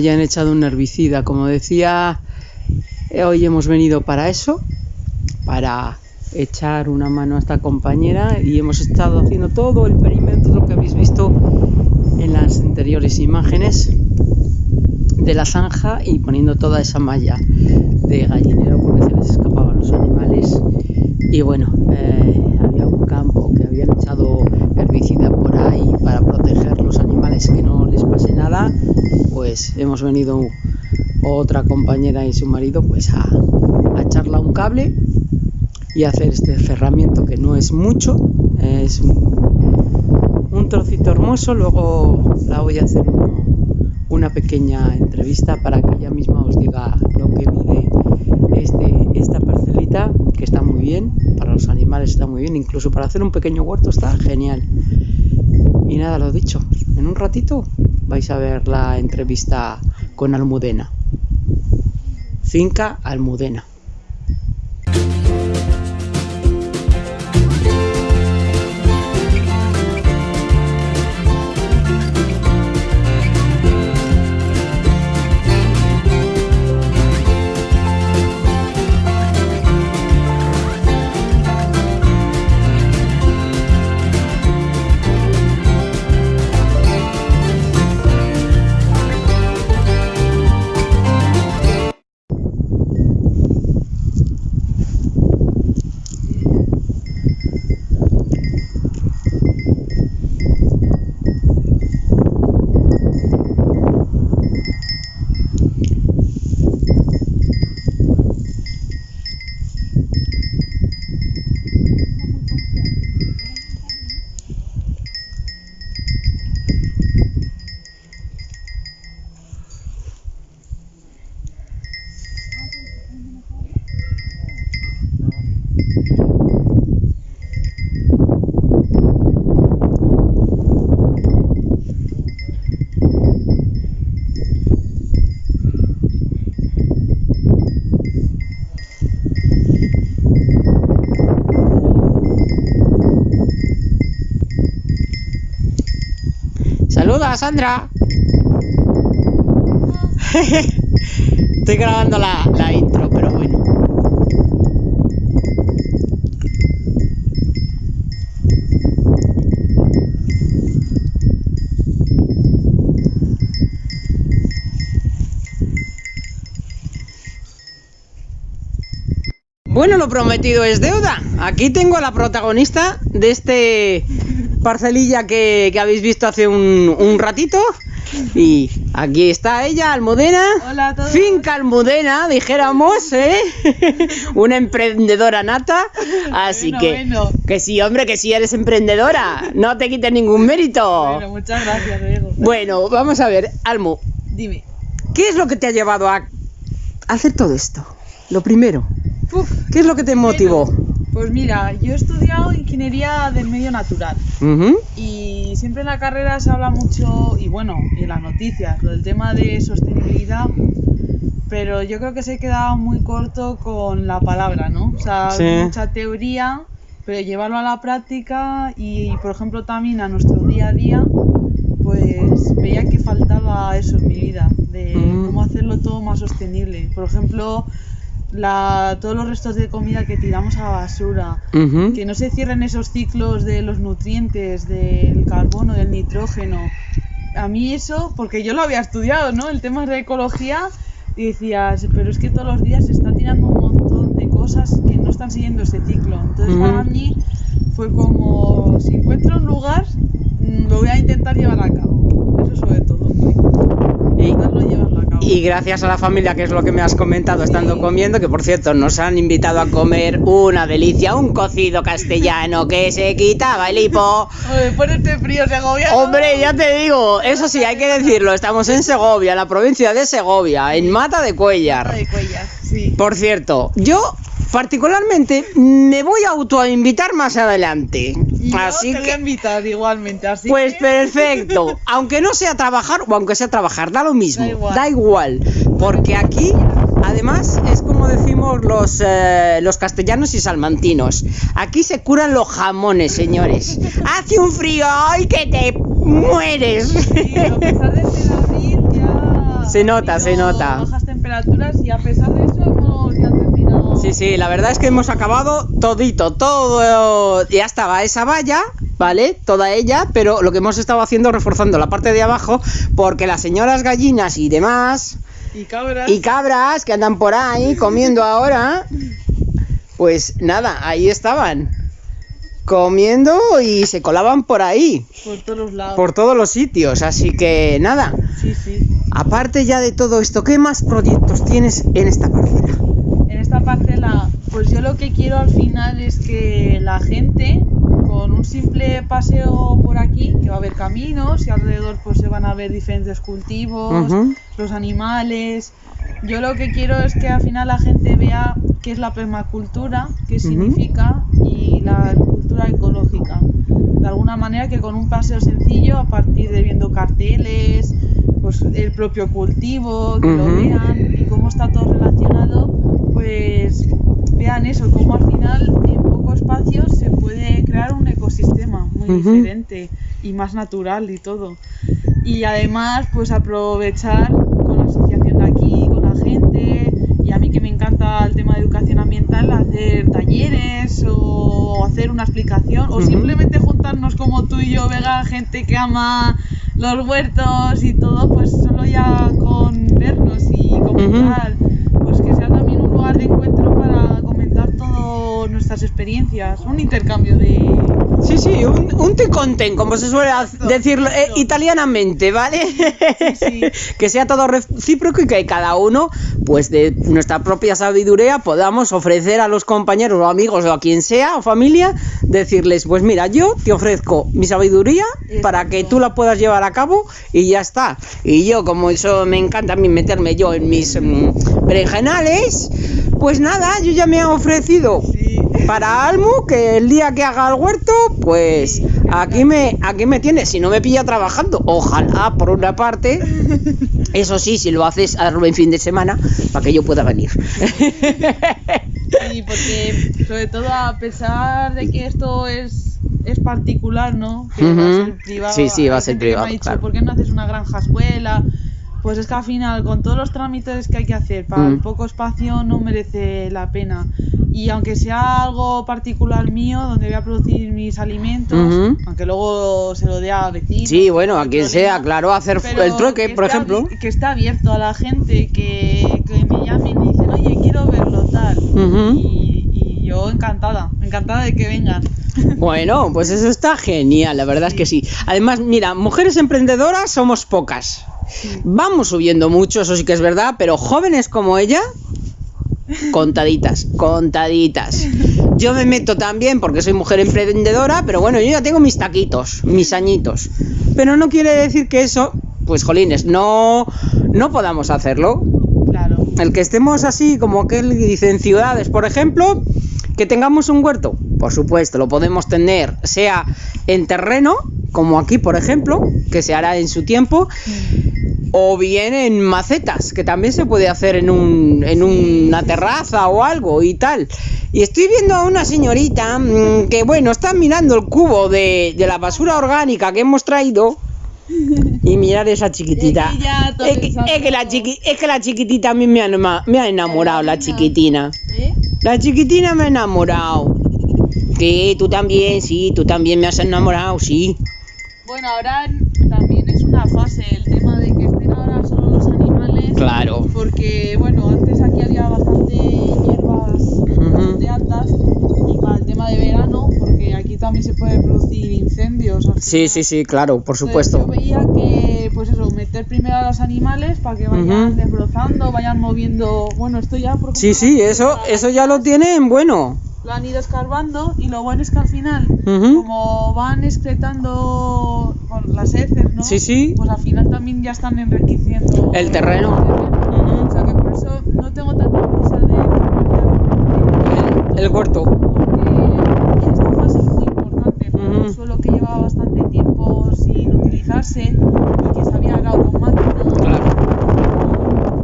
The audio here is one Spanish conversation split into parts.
hayan echado un herbicida. Como decía, eh, hoy hemos venido para eso, para echar una mano a esta compañera y hemos estado haciendo todo el perímetro que habéis visto en las anteriores imágenes de la zanja y poniendo toda esa malla de gallinero porque se les escapaban los animales y bueno eh, había un campo que habían echado herbicida por ahí para proteger los animales que no les pase nada pues hemos venido otra compañera y su marido pues a, a echarla un cable y hacer este cerramiento que no es mucho, es un, un trocito hermoso, luego la voy a hacer una, pequeña entrevista para que ella misma os diga lo que mide este, esta parcelita, que está muy bien, para los animales está muy bien, incluso para hacer un pequeño huerto está genial. Y nada, lo dicho, en un ratito vais a ver la entrevista con Almudena. Finca Almudena. Sandra. Estoy grabando la, la intro, pero bueno. Bueno, lo prometido es deuda. Aquí tengo a la protagonista de este parcelilla que, que habéis visto hace un, un, ratito. Y aquí está ella, Almudena. Hola a todos. Finca Almudena, dijéramos, ¿eh? Una emprendedora nata. Así Bueno, que, bueno. que sí, hombre, que sí eres emprendedora. No te quites ningún mérito. Bueno, muchas gracias, Diego. Bueno, vamos a ver, Almu, Dime. ¿qué es lo que te ha llevado a hacer todo esto? Lo primero, Uf, ¿qué es lo que te motivó? Pues mira, yo he estudiado ingeniería del medio natural y siempre en la carrera se habla mucho, y bueno, y en las noticias, lo del tema de sostenibilidad, pero yo creo que se queda muy corto con la palabra, ¿no? O sea, Sí. mucha teoría, pero llevarlo a la práctica y, por ejemplo, también a nuestro día a día, pues veía que faltaba eso en mi vida, de Mm. cómo hacerlo todo más sostenible. Por ejemplo, la, todos los restos de comida que tiramos a la basura, que no se cierren esos ciclos de los nutrientes, del carbono, del nitrógeno. A mí eso, porque yo lo había estudiado, ¿no? El tema de ecología, y decías, pero es que todos los días se está tirando un montón de cosas que no están siguiendo ese ciclo. Entonces para mí fue como, si encuentro un lugar, mm, lo voy a intentar llevar a cabo. Eso sobre todo. Y- llevarlo. Y gracias a la familia, que es lo que me has comentado estando comiendo, que por cierto nos han invitado a comer una delicia, un cocido castellano que se quitaba el hipo. Este frío segoviano. Hombre, ya te digo, eso sí, hay que decirlo, estamos en Segovia, la provincia de Segovia, en Mata de Cuellar. de cuellas, sí. Por cierto, yo particularmente me voy a autoinvitar más adelante. Y Así te voy a que, invitar igualmente, así pues que... perfecto. Aunque no sea trabajar o aunque sea trabajar, da lo mismo. Da igual. Da igual. Porque aquí, además, es como decimos los, eh, los castellanos y salmantinos. Aquí se curan los jamones, señores. Hace un frío, ¡ay, que te mueres! Sí, a pesar de ser abril, ya Se nota, se nota. Bajas temperaturas y a pesar de eso hemos ya terminado. Sí, sí, la verdad es que hemos acabado todito, todo. Ya estaba esa valla, ¿vale? Toda ella, pero lo que hemos estado haciendo es reforzando la parte de abajo porque las señoras gallinas y demás, Y cabras. y cabras que andan por ahí comiendo ahora, pues nada, ahí estaban. Comiendo y se colaban por ahí, Por todos los lados. por todos los sitios, así que nada. Sí, sí. Aparte ya de todo esto, ¿qué más proyectos tienes en esta parcela? Pues yo lo que quiero al final es que la gente, con un simple paseo por aquí, que va a haber caminos y alrededor pues se van a ver diferentes cultivos, los animales. Yo lo que quiero es que al final la gente vea qué es la permacultura, qué significa y la agricultura ecológica. De alguna manera que con un paseo sencillo, a partir de viendo carteles, pues el propio cultivo, que lo vean y cómo está todo relacionado, pues vean eso, cómo al final en poco espacio se puede crear un ecosistema muy diferente y más natural y todo. Y además, pues aprovechar con la asociación de aquí, con la gente, y a mí que me encanta el tema de educación ambiental, hacer talleres o hacer una explicación, o simplemente juntarnos como tú y yo, Vega, gente que ama los huertos y todo, pues solo ya con vernos y comentar, pues que sea también un lugar de encuentro para comentar todas nuestras experiencias, un intercambio de... Sí, sí, un, un te conten, como se suele decirlo eh, italianamente, ¿vale? sí. que sea todo recíproco y que cada uno, pues de nuestra propia sabiduría, podamos ofrecer a los compañeros o amigos o a quien sea o familia, decirles, pues mira, yo te ofrezco mi sabiduría para que tú la puedas llevar a cabo y ya está. Y yo, como eso me encanta a mí meterme yo en mis mm, berenjenales, pues nada, yo ya me he ofrecido Sí. Para Almu que el día que haga el huerto, pues aquí me aquí me tienes, si no me pilla trabajando, ojalá por una parte. Eso sí, si lo haces hazlo en fin de semana para que yo pueda venir. Sí, porque sobre todo a pesar de que esto es, es particular, ¿no? Que va a ser privado. Sí, sí, va a ser me privado, ha dicho, claro. ¿por qué no haces una granja escuela? Pues es que al final, con todos los trámites que hay que hacer para el Mm. poco espacio, no merece la pena. Y aunque sea algo particular mío, donde voy a producir mis alimentos, Ujú. aunque luego se lo dé a vecinos. Sí, bueno, no a quien sea, claro, hacer el trueque, que por esté ejemplo. Que está abierto a la gente, que, que me llamen y dicen, oye, quiero verlo tal. Y yo encantada, encantada de que vengan. Bueno, pues eso está genial, la verdad es que sí. Además, mira, mujeres emprendedoras somos pocas. Vamos subiendo mucho, eso sí que es verdad, pero jóvenes como ella, contaditas, contaditas. Yo me meto también porque soy mujer emprendedora, pero bueno, yo ya tengo mis taquitos, mis añitos. Pero no quiere decir que eso, pues jolines, no, no podamos hacerlo. Claro. El que estemos así, como aquel que dice en ciudades, por ejemplo, que tengamos un huerto, por supuesto, lo podemos tener, sea en terreno, como aquí, por ejemplo, que se hará en su tiempo, o bien en macetas, que también se puede hacer en, un, en una terraza o algo y tal. Y estoy viendo a una señorita mm, que, bueno, está mirando el cubo de, de la basura orgánica que hemos traído. Y mirar esa chiquitita. Es que Es que, que la chiqui- es que la chiquitita a mí me ha, me ha enamorado, la chiquitina. ¿Eh? La chiquitina me ha enamorado. Sí, tú también, sí, tú también me has enamorado, sí. Bueno, ahora Claro. Porque, bueno, antes aquí había bastante hierbas bastante altas y para el tema de verano, porque aquí también se puede producir incendios. Sí, sí, sí, claro, por Entonces, supuesto. Yo veía que, pues eso, meter primero a los animales para que vayan desbrozando, vayan moviendo. Bueno, esto ya por Sí, sí, eso, eso ya lo tienen bueno. Lo han ido escarbando y lo bueno es que al final, como van excretando bueno, las heces, ¿no? Sí, sí. Pues al final también ya están enriqueciendo El terreno. Ujú. O sea que por eso no tengo tanta prisa de El huerto. porque esta fase es muy importante, porque Ujú. un suelo que llevaba bastante tiempo sin utilizarse y que se había arado con máquina,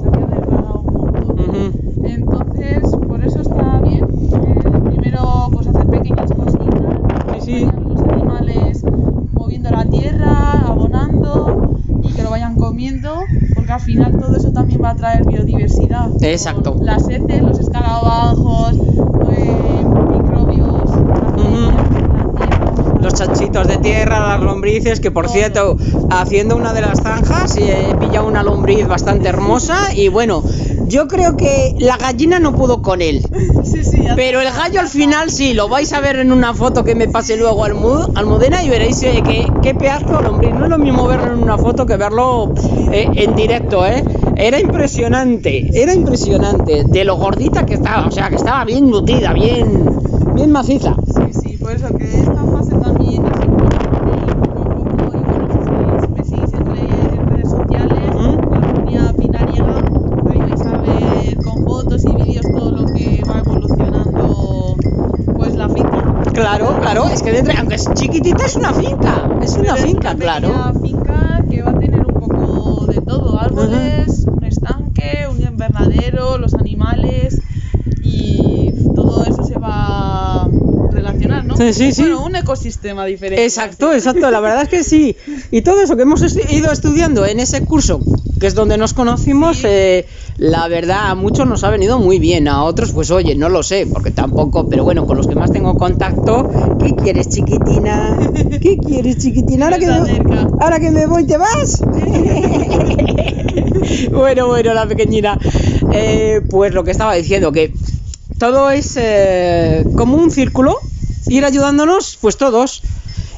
se había degradado un montón. Ujú. Entonces, por eso está bien. eh, primero, pues hacer pequeñas cositas, Sí, sí. vayan los animales moviendo la tierra, abonando y que lo vayan porque al final todo eso también va a traer biodiversidad. Exacto. Las heces, los escarabajos, eh, microbios, Los chanchitos de tierra, las lombrices, que por Todo. cierto, haciendo una de las zanjas eh, he pillado una lombriz bastante hermosa y bueno, yo creo que la gallina no pudo con él. Sí, sí, Pero el gallo al final sí, lo vais a ver en una foto que me pase luego al Mu- Almudena y veréis eh, que, qué pedazo lombriz. No es lo mismo verlo en una foto que verlo eh, en directo, ¿eh? Era impresionante, era impresionante de lo gordita que estaba, o sea, que estaba bien nutrida, bien, bien maciza. Sí, sí, por eso que esta fase también es importante y poco a poco, y bueno, si, si me seguís en redes, en redes sociales, Ujú. la comunidad pinariega, ahí vais a ver con fotos y vídeos todo lo que va evolucionando pues la finca. Claro, es que dentro, aunque es chiquitita, es una finca, es una Pero finca, una claro. pequeña finca que va a tener un poco de todo, árboles, un estanque, un invernadero, los animales y todo eso se va a relacionar, ¿no? Sí, sí, sí. Bueno, un ecosistema diferente. Exacto, así. exacto, la verdad es que sí. Y todo eso que hemos ido estudiando en ese curso, que es donde nos conocimos, eh, la verdad a muchos nos ha venido muy bien, a otros pues oye, no lo sé, porque tampoco, pero bueno, con los que más tengo contacto, ¿qué quieres chiquitina? ¿Qué quieres chiquitina? Ahora que me, ahora que me voy, ¿te vas? bueno, bueno, la pequeñina. Eh, pues lo que estaba diciendo, que todo es eh, como un círculo, ir ayudándonos, pues todos.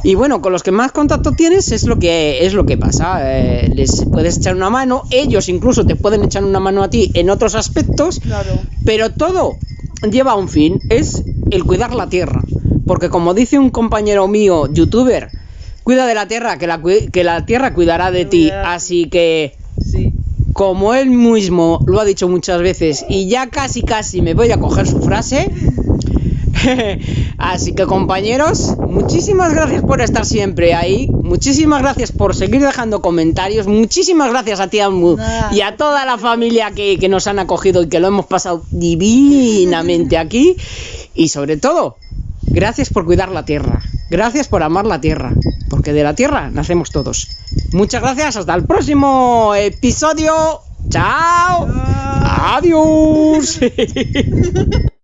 Y bueno, con los que más contacto tienes es lo que es lo que pasa. eh, les puedes echar una mano, ellos incluso te pueden echar una mano a ti en otros aspectos, Claro. pero todo lleva un fin, es el cuidar la tierra. Porque como dice un compañero mío, youtuber, cuida de la tierra, que la, que la tierra cuidará de ti. Así que Sí. como él mismo lo ha dicho muchas veces y ya casi casi me voy a coger su frase. Así que compañeros, muchísimas gracias por estar siempre ahí, muchísimas gracias por seguir dejando comentarios, muchísimas gracias a ti Nada. y a toda la familia que, que nos han acogido y que lo hemos pasado divinamente aquí y sobre todo, gracias por cuidar la tierra, gracias por amar la tierra, porque de la tierra nacemos todos. Muchas gracias, hasta el próximo episodio. Chao. Adiós.